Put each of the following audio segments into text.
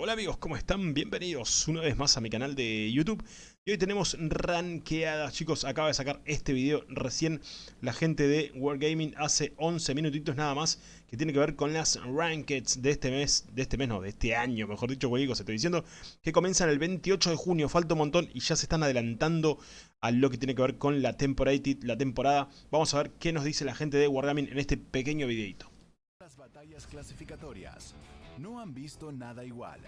Hola amigos, ¿cómo están? Bienvenidos una vez más a mi canal de YouTube. Y hoy tenemos ranqueadas, chicos, acaba de sacar este video recién La gente de Wargaming hace 11 minutitos nada más Que tiene que ver con las rankeds de este mes, de este mes no, de este año Mejor dicho, se estoy diciendo Que comienzan el 28 de junio, falta un montón Y ya se están adelantando a lo que tiene que ver con la la temporada. Vamos a ver qué nos dice la gente de Wargaming en este pequeño videito batallas clasificatorias no han visto nada igual.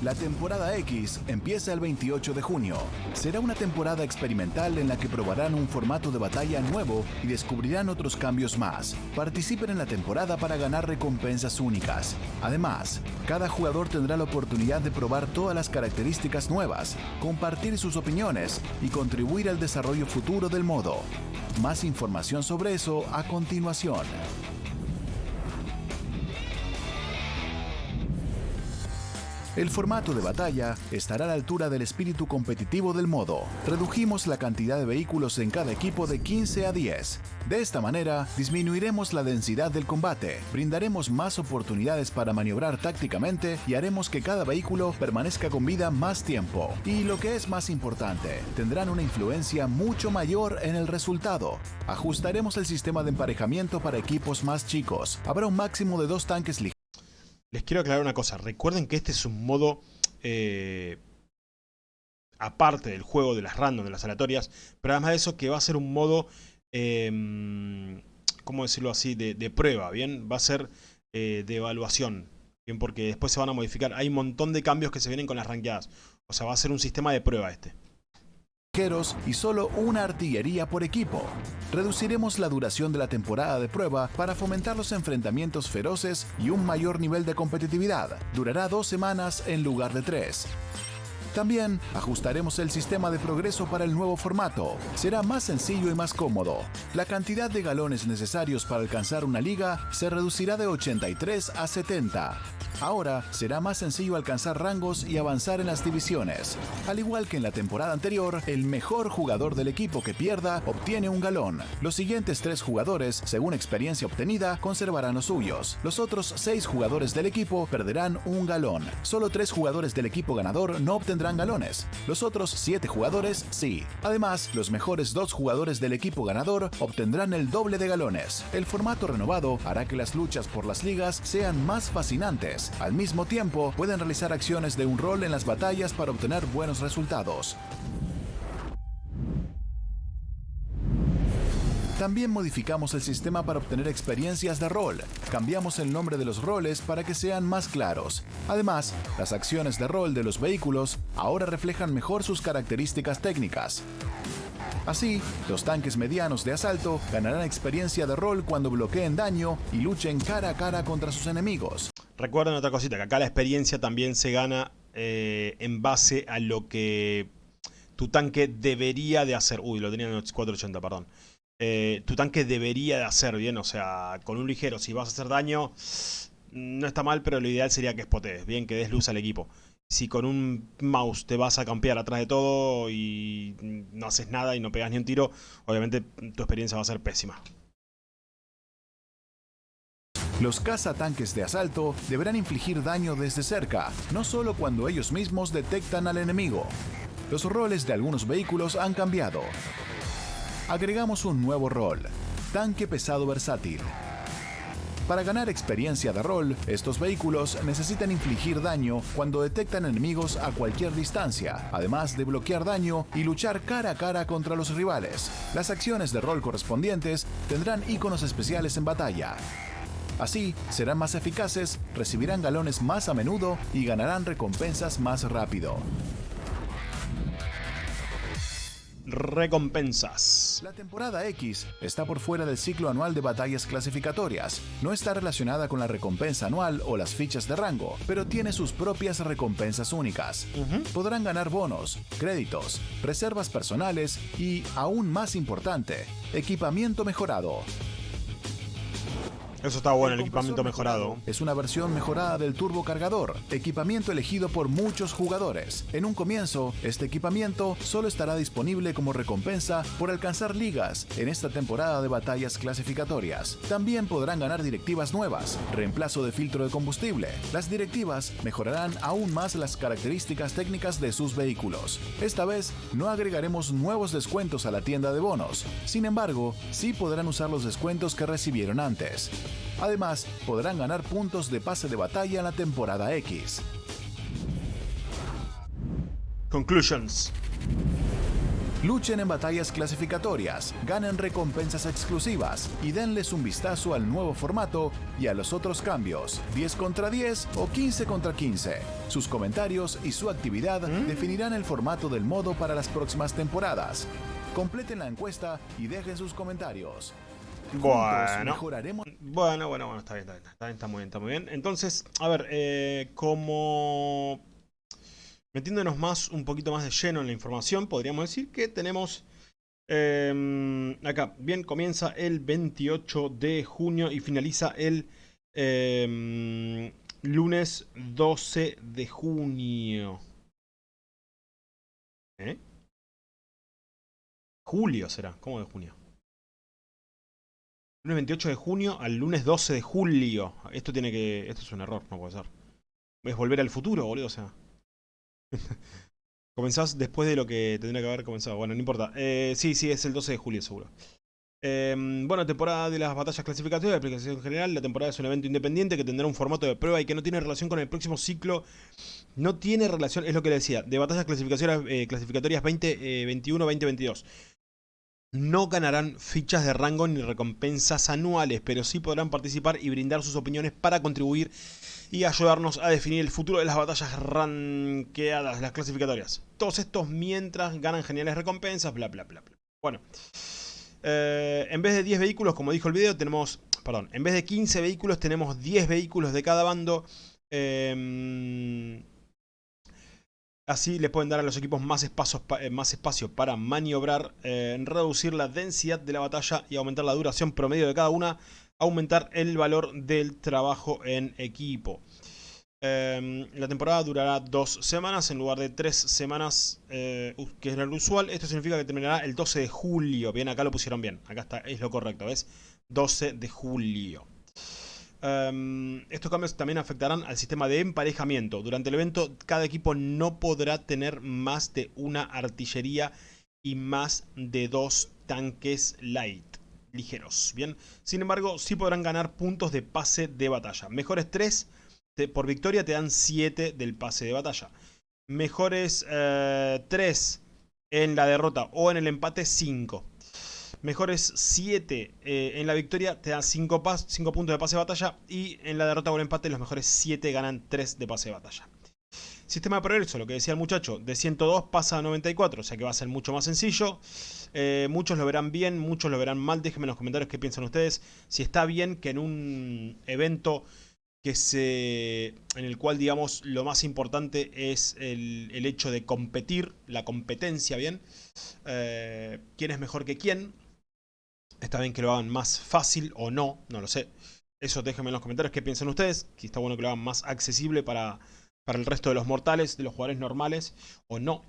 La temporada X empieza el 28 de junio. Será una temporada experimental en la que probarán un formato de batalla nuevo y descubrirán otros cambios más. Participen en la temporada para ganar recompensas únicas. Además, cada jugador tendrá la oportunidad de probar todas las características nuevas, compartir sus opiniones y contribuir al desarrollo futuro del modo. Más información sobre eso a continuación. El formato de batalla estará a la altura del espíritu competitivo del modo. Redujimos la cantidad de vehículos en cada equipo de 15 a 10. De esta manera, disminuiremos la densidad del combate, brindaremos más oportunidades para maniobrar tácticamente y haremos que cada vehículo permanezca con vida más tiempo. Y lo que es más importante, tendrán una influencia mucho mayor en el resultado. Ajustaremos el sistema de emparejamiento para equipos más chicos. Habrá un máximo de dos tanques ligeros les quiero aclarar una cosa. Recuerden que este es un modo... Eh, aparte del juego de las random, de las aleatorias. Pero además de eso que va a ser un modo... Eh, ¿Cómo decirlo así? De, prueba, ¿bien? Va a ser eh, de evaluación. Bien, porque después se van a modificar. Hay un montón de cambios que se vienen con las ranqueadas. O sea, va a ser un sistema de prueba este y solo una artillería por equipo. Reduciremos la duración de la temporada de prueba para fomentar los enfrentamientos feroces y un mayor nivel de competitividad. Durará dos semanas en lugar de tres. También ajustaremos el sistema de progreso para el nuevo formato. Será más sencillo y más cómodo. La cantidad de galones necesarios para alcanzar una liga se reducirá de 83 a 70. Ahora será más sencillo alcanzar rangos y avanzar en las divisiones. Al igual que en la temporada anterior, el mejor jugador del equipo que pierda obtiene un galón. Los siguientes tres jugadores, según experiencia obtenida, conservarán los suyos. Los otros seis jugadores del equipo perderán un galón. Solo tres jugadores del equipo ganador no obtendrán galones. Los otros siete jugadores sí. Además, los mejores dos jugadores del equipo ganador obtendrán el doble de galones. El formato renovado hará que las luchas por las ligas sean más fascinantes al mismo tiempo, pueden realizar acciones de un rol en las batallas para obtener buenos resultados. También modificamos el sistema para obtener experiencias de rol. Cambiamos el nombre de los roles para que sean más claros. Además, las acciones de rol de los vehículos ahora reflejan mejor sus características técnicas. Así, los tanques medianos de asalto ganarán experiencia de rol cuando bloqueen daño y luchen cara a cara contra sus enemigos. Recuerden otra cosita, que acá la experiencia también se gana eh, en base a lo que tu tanque debería de hacer. Uy, lo tenía en 480, perdón. Eh, tu tanque debería de hacer bien, o sea, con un ligero, si vas a hacer daño, no está mal, pero lo ideal sería que spotees, bien, que des luz al equipo si con un mouse te vas a campear atrás de todo y no haces nada y no pegas ni un tiro, obviamente tu experiencia va a ser pésima. Los cazatanques de asalto deberán infligir daño desde cerca, no solo cuando ellos mismos detectan al enemigo. Los roles de algunos vehículos han cambiado. Agregamos un nuevo rol, tanque pesado versátil. Para ganar experiencia de rol, estos vehículos necesitan infligir daño cuando detectan enemigos a cualquier distancia, además de bloquear daño y luchar cara a cara contra los rivales. Las acciones de rol correspondientes tendrán iconos especiales en batalla. Así, serán más eficaces, recibirán galones más a menudo y ganarán recompensas más rápido. recompensas. La temporada X está por fuera del ciclo anual de batallas clasificatorias. No está relacionada con la recompensa anual o las fichas de rango, pero tiene sus propias recompensas únicas. Podrán ganar bonos, créditos, reservas personales y, aún más importante, equipamiento mejorado. Eso está bueno, el, equipamiento mejorado. Es una versión mejorada del turbocargador, equipamiento elegido por muchos jugadores. En un comienzo, este equipamiento solo estará disponible como recompensa por alcanzar ligas en esta temporada de batallas clasificatorias. También podrán ganar directivas nuevas, reemplazo de filtro de combustible. Las directivas mejorarán aún más las características técnicas de sus vehículos. Esta vez no agregaremos nuevos descuentos a la tienda de bonos. Sin embargo, sí podrán usar los descuentos que recibieron antes. Además, podrán ganar puntos de pase de batalla en la temporada X. Conclusions. Luchen en batallas clasificatorias, ganen recompensas exclusivas y denles un vistazo al nuevo formato y a los otros cambios, 10 contra 10 o 15 contra 15. Sus comentarios y su actividad definirán el formato del modo para las próximas temporadas. Completen la encuesta y dejen sus comentarios. Bueno. Bueno, bueno, bueno, está bien, está bien, está bien, está muy bien, está muy bien. Entonces, a ver, eh, como metiéndonos más, un poquito más de lleno en la información, podríamos decir que tenemos em, acá, bien, comienza el 28 de junio y finaliza el em, lunes 12 de junio. ¿Eh? Julio será, ¿cómo de junio? Lunes 28 de junio al lunes 12 de julio. Esto tiene que... Esto es un error, no puede ser. Es volver al futuro, boludo, o sea... Comenzás después de lo que tendría que haber comenzado. Bueno, no importa. Eh, sí, sí, es el 12 de julio seguro. Em, bueno, temporada de las batallas clasificatorias de aplicación general. La temporada es un evento independiente que tendrá un formato de prueba y que no tiene relación con el próximo ciclo. No tiene relación, es lo que le decía, de batallas clasificatorias, eh, clasificatorias 2021-2022. No ganarán fichas de rango ni recompensas anuales, pero sí podrán participar y brindar sus opiniones para contribuir y ayudarnos a definir el futuro de las batallas ranqueadas, las clasificatorias. Todos estos mientras ganan geniales recompensas, bla bla bla bla. Bueno, eh, en vez de 10 vehículos, como dijo el video, tenemos, perdón, en vez de 15 vehículos tenemos 10 vehículos de cada bando. Em, así le pueden dar a los equipos más, espacios, eh, más espacio para maniobrar, eh, reducir la densidad de la batalla y aumentar la duración promedio de cada una aumentar el valor del trabajo en equipo. Em, la temporada durará dos semanas en lugar de tres semanas, eh, que es lo usual. Esto significa que terminará el 12 de julio. Bien, acá lo pusieron bien. Acá está, es lo correcto, ¿ves? 12 de julio. Em, estos cambios también afectarán al sistema de emparejamiento. Durante el evento, cada equipo no podrá tener más de una artillería y más de dos tanques light ligeros. Bien, sin embargo, sí podrán ganar puntos de pase de batalla. Mejores 3 por victoria te dan 7 del pase de batalla. Mejores 3 eh, en la derrota o en el empate 5. Mejores 7 eh, en la victoria te dan 5, 5 puntos de pase de batalla. Y en la derrota o el empate los mejores 7 ganan 3 de pase de batalla. Sistema de progreso, lo que decía el muchacho, de 102 pasa a 94, o sea que va a ser mucho más sencillo. Eh, muchos lo verán bien, muchos lo verán mal. Déjenme en los comentarios qué piensan ustedes. Si está bien que en un evento que se, en el cual, digamos, lo más importante es el, hecho de competir, la competencia, ¿bien? Eh, ¿Quién es mejor que quién? Está bien que lo hagan más fácil o no, no lo sé. Eso déjenme en los comentarios qué piensan ustedes. Que está bueno que lo hagan más accesible para para el resto de los mortales, de los jugadores normales o no.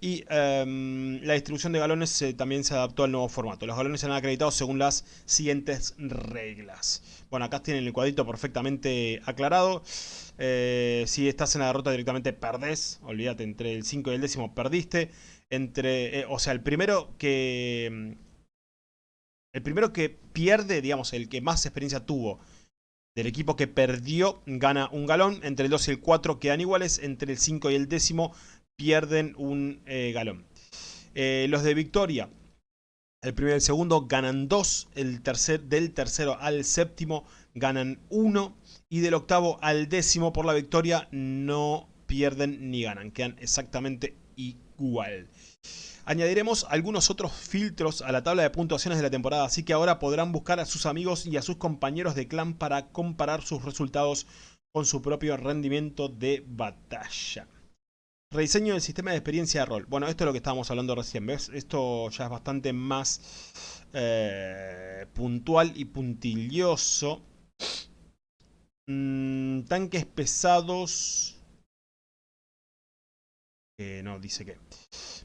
Y em, la distribución de galones también se adaptó al nuevo formato. Los galones serán acreditados según las siguientes reglas. Bueno, acá tienen el cuadrito perfectamente aclarado. Eh, si estás en la derrota directamente perdés. Olvídate, entre el 5 y el décimo perdiste. Entre, eh, o sea, el primero que... El primero que pierde, digamos, el que más experiencia tuvo del equipo que perdió gana un galón. Entre el 2 y el 4 quedan iguales. Entre el 5 y el décimo pierden un eh, galón. Eh, los de victoria. El primero y el segundo ganan 2. El tercer, del tercero al séptimo ganan 1. Y del octavo al décimo por la victoria no pierden ni ganan. Quedan exactamente Añadiremos algunos otros filtros a la tabla de puntuaciones de la temporada, así que ahora podrán buscar a sus amigos y a sus compañeros de clan para comparar sus resultados con su propio rendimiento de batalla. Rediseño del sistema de experiencia de rol. Bueno, esto es lo que estábamos hablando recién, ¿ves? Esto ya es bastante más eh, puntual y puntilloso. Mm, tanques pesados... no, dice que...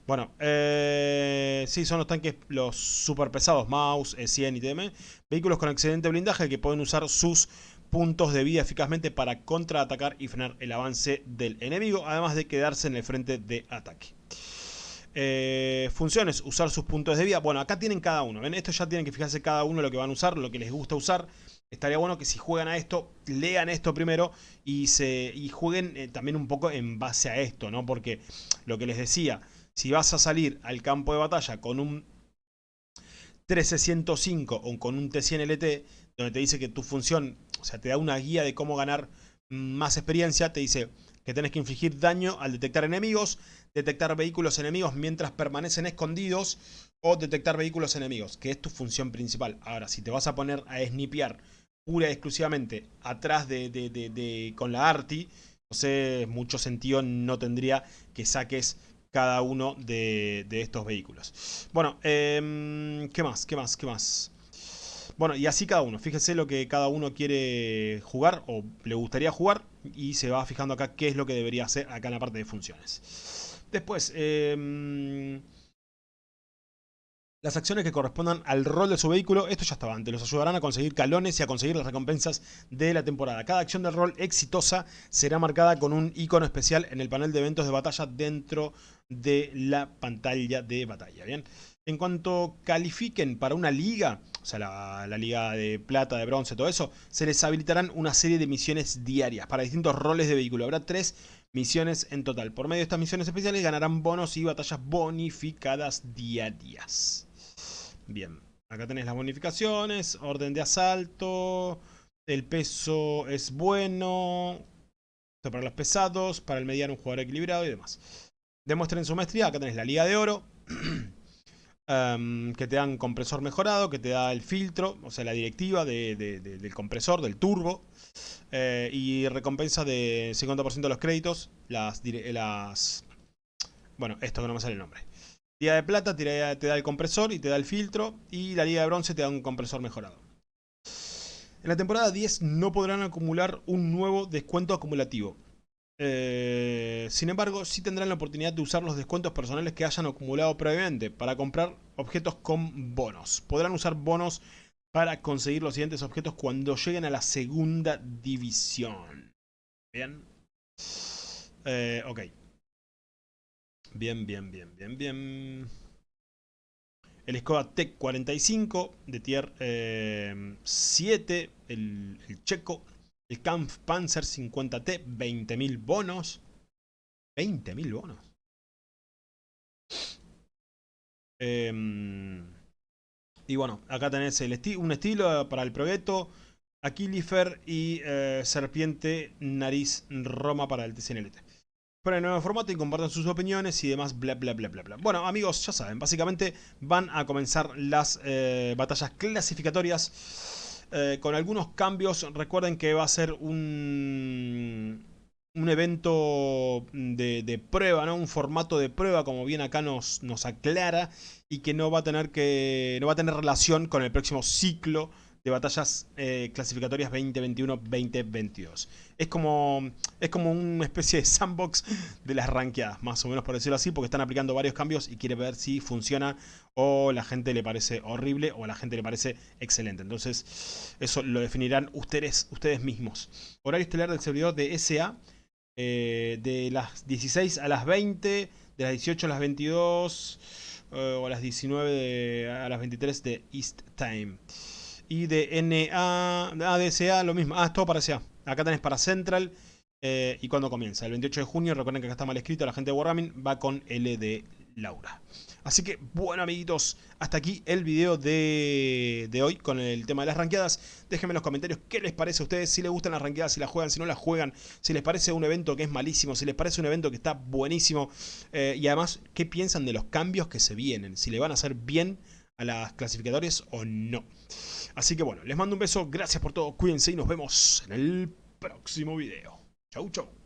Bueno, eh, sí, son los tanques, los super pesados, Mouse, E100 y TM. Vehículos con excelente blindaje que pueden usar sus puntos de vida eficazmente para contraatacar y frenar el avance del enemigo, además de quedarse en el frente de ataque. Eh, funciones, usar sus puntos de vida. Bueno, acá tienen cada uno. ¿Ven? Esto ya tienen que fijarse cada uno lo que van a usar, lo que les gusta usar. Estaría bueno que si juegan a esto, lean esto primero y, se, y jueguen eh, también un poco en base a esto, ¿no? Porque lo que les decía, si vas a salir al campo de batalla con un 1305 o con un T100 LT, donde te dice que tu función, o sea, te da una guía de cómo ganar más experiencia, te dice que tenés que infligir daño al detectar enemigos, detectar vehículos enemigos mientras permanecen escondidos o detectar vehículos enemigos, que es tu función principal. Ahora, si te vas a poner a snipear pura y exclusivamente atrás de, con la arti, sé, mucho sentido no tendría que saques cada uno de, estos vehículos. Bueno, em, ¿qué más? ¿Qué más? ¿Qué más? Bueno, y así cada uno. Fíjese lo que cada uno quiere jugar o le gustaría jugar y se va fijando acá qué es lo que debería hacer acá en la parte de funciones. Después, eh, las acciones que correspondan al rol de su vehículo, esto ya estaba antes, los ayudarán a conseguir calones y a conseguir las recompensas de la temporada. Cada acción del rol exitosa será marcada con un icono especial en el panel de eventos de batalla dentro de la pantalla de batalla. Bien, en cuanto califiquen para una liga, o sea, la, la, liga de plata, de bronce, todo eso, se les habilitarán una serie de misiones diarias para distintos roles de vehículo. Habrá tres misiones en total. Por medio de estas misiones especiales ganarán bonos y batallas bonificadas diarias. Bien, acá tenés las bonificaciones, orden de asalto, el peso es bueno, para los pesados, para el mediano un jugador equilibrado y demás. Demuestren su maestría, acá tenés la liga de oro, em, que te dan compresor mejorado, que te da el filtro, o sea la directiva del compresor, del turbo, eh, y recompensa de 50% de los créditos, las... Bueno, esto que no me sale el nombre. Liga de plata te da el compresor y te da el filtro. Y la liga de bronce te da un compresor mejorado. En la temporada 10 no podrán acumular un nuevo descuento acumulativo. Eh, sin embargo, sí tendrán la oportunidad de usar los descuentos personales que hayan acumulado previamente para comprar objetos con bonos. Podrán usar bonos para conseguir los siguientes objetos cuando lleguen a la segunda división. Bien. Eh, ok. Bien, bien, bien, bien, bien. El Skoda Tech 45 de tier 7. Eh, el, checo. El Kampf Panzer 50T. 20.000 bonos. 20.000 bonos. Em, y bueno, acá tenés el un estilo para el Progetto. Aquilifer y eh, Serpiente Nariz Roma para el TCNLT para el nuevo formato y compartan sus opiniones y demás, bla bla bla bla bla. Bueno amigos, ya saben, básicamente van a comenzar las eh, batallas clasificatorias eh, con algunos cambios. Recuerden que va a ser un, un evento de, prueba, ¿no? un formato de prueba como bien acá nos, nos aclara y que no va a tener que no va a tener relación con el próximo ciclo de batallas eh, clasificatorias 2021-2022. Es como, es como una especie de sandbox de las ranqueadas, más o menos por decirlo así, porque están aplicando varios cambios y quiere ver si funciona o la gente le parece horrible o a la gente le parece excelente. Entonces, eso lo definirán ustedes, ustedes mismos. Horario estelar del servidor de SA, eh, de las 16 a las 20, de las 18 a las 22 eh, o a las 19 a las 23 de East Time. Y de NA, ADSA, lo mismo. Ah, es todo para SA. Acá tenés para Central. Eh, ¿Y cuándo comienza? El 28 de junio, recuerden que acá está mal escrito, la gente de Wargaming va con L Laura. Así que, bueno amiguitos, hasta aquí el video de, de, hoy con el tema de las ranqueadas. Déjenme en los comentarios qué les parece a ustedes, si les gustan las ranqueadas, si las juegan, si no las juegan, si les parece un evento que es malísimo, si les parece un evento que está buenísimo. Eh, y además, qué piensan de los cambios que se vienen, si le van a hacer bien a las clasificadores o no. Así que bueno, les mando un beso, gracias por todo, cuídense y nos vemos en el próximo video. Chau, chau.